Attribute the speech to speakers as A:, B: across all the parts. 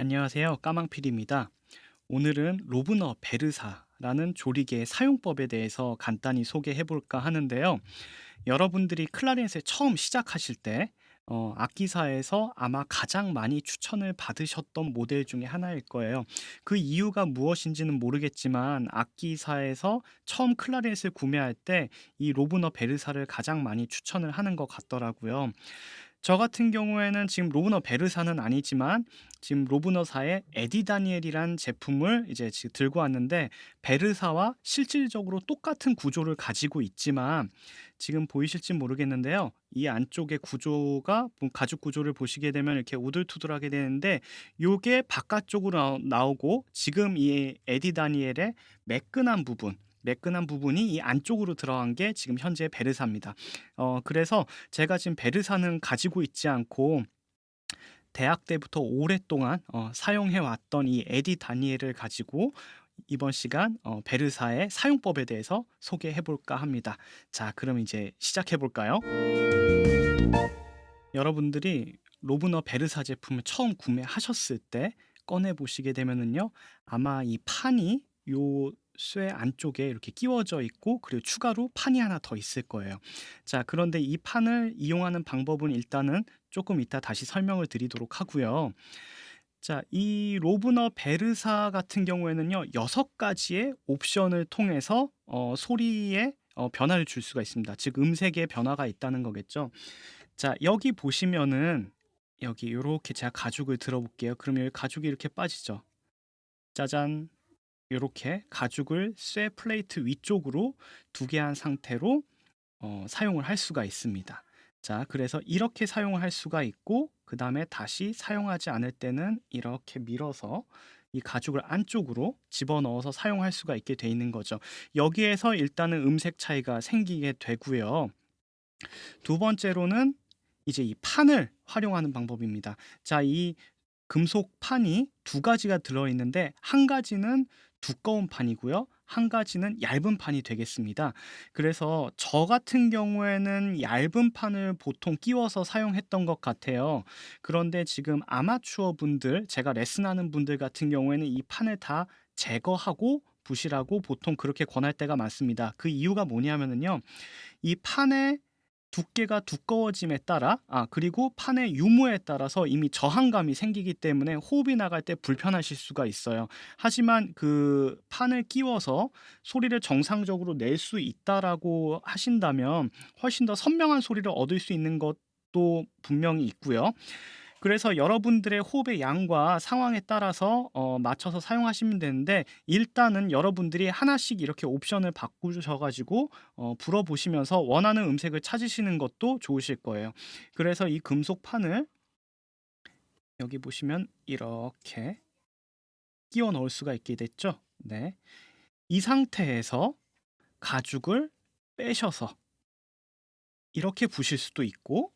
A: 안녕하세요. 까망필입니다. 오늘은 로브너 베르사라는 조리개 사용법에 대해서 간단히 소개해 볼까 하는데요. 여러분들이 클라리넷에 처음 시작하실 때 어, 악기사에서 아마 가장 많이 추천을 받으셨던 모델 중에 하나일 거예요. 그 이유가 무엇인지는 모르겠지만 악기사에서 처음 클라리넷을 구매할 때 이 로브너 베르사를 가장 많이 추천을 하는 것 같더라고요. 저 같은 경우에는 지금 로브너 베르사는 아니지만 지금 로브너사의 에디 다니엘이란 제품을 이제 지금 들고 왔는데 베르사와 실질적으로 똑같은 구조를 가지고 있지만 지금 보이실지 모르겠는데요. 이 안쪽의 구조가 뭐 가죽 구조를 보시게 되면 이렇게 우들투들하게 되는데 요게 바깥쪽으로 나오고 지금 이 에디 다니엘의 매끈한 부분 매끈한 부분이 이 안쪽으로 들어간 게 지금 현재 베르사입니다. 어, 그래서 제가 지금 베르사는 가지고 있지 않고 대학 때부터 오랫동안 어, 사용해 왔던 이 에디 다니엘을 가지고 이번 시간 어, 베르사의 사용법에 대해서 소개해 볼까 합니다. 자, 그럼 이제 시작해 볼까요? 여러분들이 로브너 베르사 제품을 처음 구매하셨을 때 꺼내 보시게 되면은요. 아마 이 판이 요 쇠 안쪽에 이렇게 끼워져 있고 그리고 추가로 판이 하나 더 있을 거예요. 자, 그런데 이 판을 이용하는 방법은 일단은 조금 이따 다시 설명을 드리도록 하고요. 자, 이 로브너 베르사 같은 경우에는요. 6가지의 옵션을 통해서 어, 소리에 어, 변화를 줄 수가 있습니다. 즉 음색의 변화가 있다는 거겠죠. 자, 여기 보시면은 여기 이렇게 제가 가죽을 들어볼게요. 그러면 가죽이 이렇게 빠지죠. 짜잔. 이렇게 가죽을 쇠 플레이트 위쪽으로 두 개 한 상태로 어, 사용을 할 수가 있습니다. 자, 그래서 이렇게 사용을 할 수가 있고 그 다음에 다시 사용하지 않을 때는 이렇게 밀어서 이 가죽을 안쪽으로 집어넣어서 사용할 수가 있게 돼 있는 거죠. 여기에서 일단은 음색 차이가 생기게 되고요. 두 번째로는 이제 이 판을 활용하는 방법입니다. 자, 이 금속 판이 두 가지가 들어있는데 한 가지는 두꺼운 판이고요. 한 가지는 얇은 판이 되겠습니다. 그래서 저 같은 경우에는 얇은 판을 보통 끼워서 사용했던 것 같아요. 그런데 지금 아마추어 분들, 제가 레슨하는 분들 같은 경우에는 이 판을 다 제거하고 부실하고 보통 그렇게 권할 때가 많습니다. 그 이유가 뭐냐면은요. 이 판에 두께가 두꺼워짐에 따라 아 그리고 판의 유무에 따라서 이미 저항감이 생기기 때문에 호흡이 나갈 때 불편하실 수가 있어요. 하지만 그 판을 끼워서 소리를 정상적으로 낼 수 있다라고 하신다면 훨씬 더 선명한 소리를 얻을 수 있는 것도 분명히 있고요. 그래서 여러분들의 호흡의 양과 상황에 따라서 어, 맞춰서 사용하시면 되는데 일단은 여러분들이 하나씩 이렇게 옵션을 바꾸셔가지고 어, 불어보시면서 원하는 음색을 찾으시는 것도 좋으실 거예요. 그래서 이 금속 판을 여기 보시면 이렇게 끼워 넣을 수가 있게 됐죠. 네. 이 상태에서 가죽을 빼셔서 이렇게 부실 수도 있고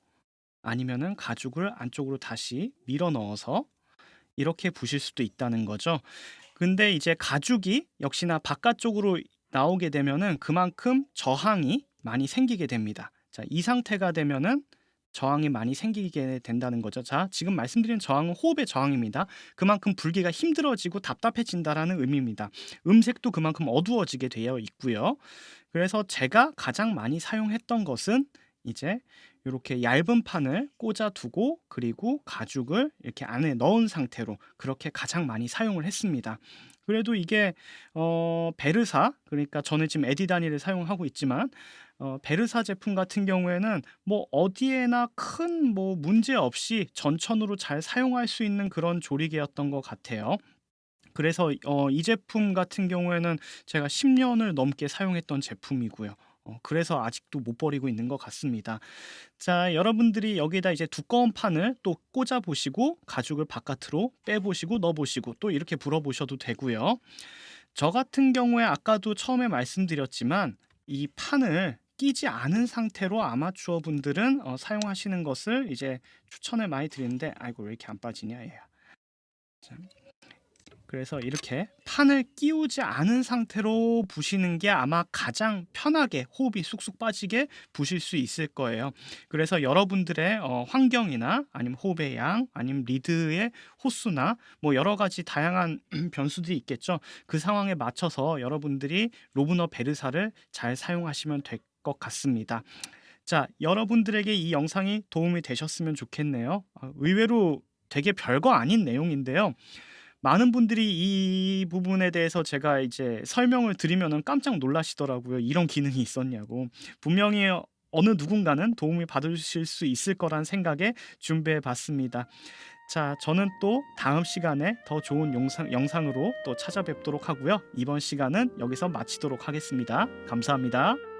A: 아니면은 가죽을 안쪽으로 다시 밀어 넣어서 이렇게 부실 수도 있다는 거죠. 근데 이제 가죽이 역시나 바깥쪽으로 나오게 되면은 그만큼 저항이 많이 생기게 됩니다. 자, 이 상태가 되면은 저항이 많이 생기게 된다는 거죠. 자, 지금 말씀드린 저항은 호흡의 저항입니다. 그만큼 불기가 힘들어지고 답답해진다라는 의미입니다. 음색도 그만큼 어두워지게 되어 있고요. 그래서 제가 가장 많이 사용했던 것은 이제 이렇게 얇은 판을 꽂아 두고 그리고 가죽을 이렇게 안에 넣은 상태로 그렇게 가장 많이 사용을 했습니다. 그래도 이게 어 베르사 그러니까 저는 지금 에디다니를 사용하고 있지만 어 베르사 제품 같은 경우에는 뭐 어디에나 큰 뭐 문제 없이 전천후로 잘 사용할 수 있는 그런 조리개였던 것 같아요. 그래서 어 이 제품 같은 경우에는 제가 10년을 넘게 사용했던 제품이고요. 어, 그래서 아직도 못 버리고 있는 것 같습니다. 자, 여러분들이 여기에다 이제 두꺼운 판을 또 꽂아 보시고 가죽을 바깥으로 빼 보시고 넣어 보시고 또 이렇게 불어 보셔도 되고요. 저 같은 경우에 아까도 처음에 말씀드렸지만 이 판을 끼지 않은 상태로 아마추어 분들은 어, 사용하시는 것을 이제 추천을 많이 드리는데 아이고 왜 이렇게 안 빠지냐 얘야. 자, 그래서 이렇게 판을 끼우지 않은 상태로 부시는 게 아마 가장 편하게 호흡이 쑥쑥 빠지게 부실 수 있을 거예요. 그래서 여러분들의 어, 환경이나 아니면 호흡의 양, 아니면 리드의 호수나 뭐 여러 가지 다양한 변수들이 있겠죠. 그 상황에 맞춰서 여러분들이 로브너 베르사를 잘 사용하시면 될 것 같습니다. 자, 여러분들에게 이 영상이 도움이 되셨으면 좋겠네요. 아, 의외로 되게 별거 아닌 내용인데요. 많은 분들이 이 부분에 대해서 제가 이제 설명을 드리면은 깜짝 놀라시더라고요. 이런 기능이 있었냐고. 분명히 어느 누군가는 도움이 받으실 수 있을 거란 생각에 준비해 봤습니다. 자, 저는 또 다음 시간에 더 좋은 영상, 영상으로 또 찾아뵙도록 하고요. 이번 시간은 여기서 마치도록 하겠습니다. 감사합니다.